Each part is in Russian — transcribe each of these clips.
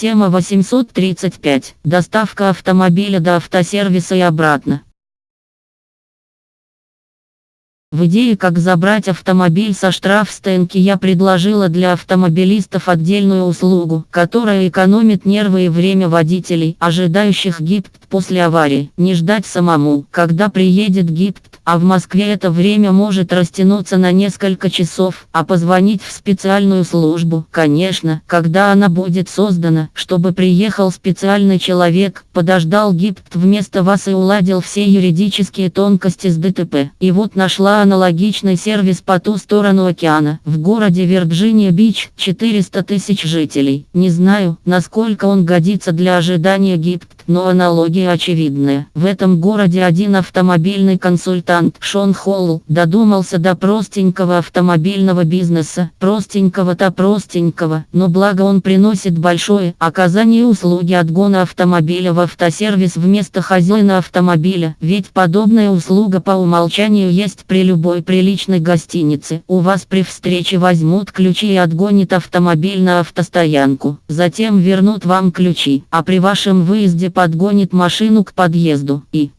Тема 835. Доставка автомобиля до автосервиса и обратно. В идее как забрать автомобиль со штрафстенки я предложила для автомобилистов отдельную услугу, которая экономит нервы и время водителей, ожидающих ГИПТ после аварии. Не ждать самому, когда приедет ГИПТ, а в Москве это время может растянуться на несколько часов, а позвонить в специальную службу, конечно, когда она будет создана, чтобы приехал специальный человек, подождал ГИПТ вместо вас и уладил все юридические тонкости с ДТП. И вот нашла аналогичный сервис по ту сторону океана. В городе Вирджиния-Бич 400 тысяч жителей. Не знаю, насколько он годится для ожидания ГИПТ, но аналогия очевидная. В этом городе один автомобильный консультант Шон Холл додумался до простенького автомобильного бизнеса. Простенького-то простенького, но благо он приносит большое оказание услуги отгона автомобиля в автосервис вместо хозяина автомобиля. Ведь подобная услуга по умолчанию есть при любой приличной гостинице. У вас при встрече возьмут ключи и отгонят автомобиль на автостоянку. Затем вернут вам ключи, а при вашем выезде подгонит машину к подъезду и...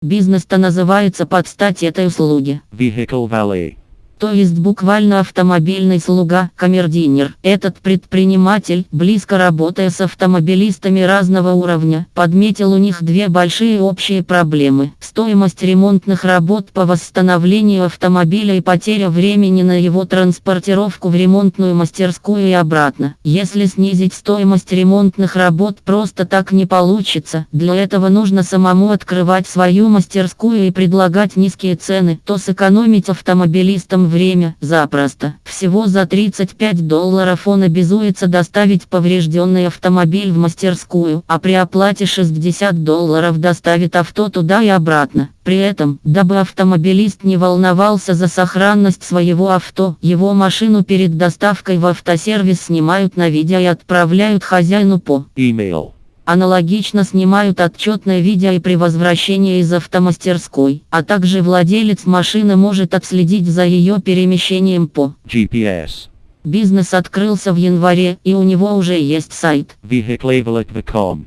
Бизнес-то называется под стать этой услуге. Vehicle Valley. То есть буквально автомобильный слуга, камердинер. Этот предприниматель, близко работая с автомобилистами разного уровня, подметил у них две большие общие проблемы. Стоимость ремонтных работ по восстановлению автомобиля и потеря времени на его транспортировку в ремонтную мастерскую и обратно. Если снизить стоимость ремонтных работ просто так не получится, для этого нужно самому открывать свою мастерскую и предлагать низкие цены, то сэкономить автомобилистам время, запросто. Всего за 35 долларов он обязуется доставить поврежденный автомобиль в мастерскую, а при оплате 60 долларов доставит авто туда и обратно. При этом, дабы автомобилист не волновался за сохранность своего авто, его машину перед доставкой в автосервис снимают на видео и отправляют хозяину по Email. Аналогично снимают отчетное видео и при возвращении из автомастерской, а также владелец машины может отследить за ее перемещением по GPS. Бизнес открылся в январе, и у него уже есть сайт. Vehiclevalet.com.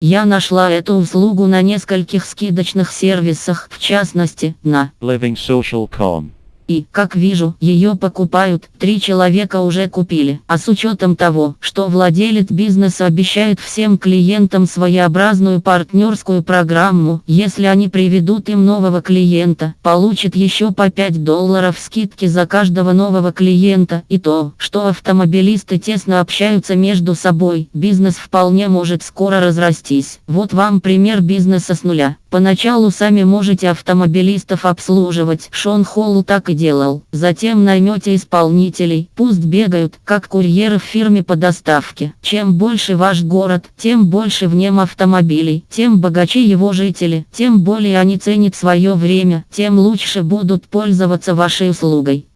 Я нашла эту услугу на нескольких скидочных сервисах, в частности, на LivingSocial.com. И, как вижу, ее покупают, три человека уже купили. А с учетом того, что владелец бизнеса обещает всем клиентам своеобразную партнерскую программу, если они приведут им нового клиента, получит еще по 5 долларов скидки за каждого нового клиента. И то, что автомобилисты тесно общаются между собой, бизнес вполне может скоро разрастись. Вот вам пример бизнеса с нуля. Поначалу сами можете автомобилистов обслуживать, Шон Холл так и делал. Затем наймете исполнителей, пусть бегают, как курьеры в фирме по доставке. Чем больше ваш город, тем больше в нем автомобилей, тем богаче его жители, тем более они ценят свое время, тем лучше будут пользоваться вашей услугой.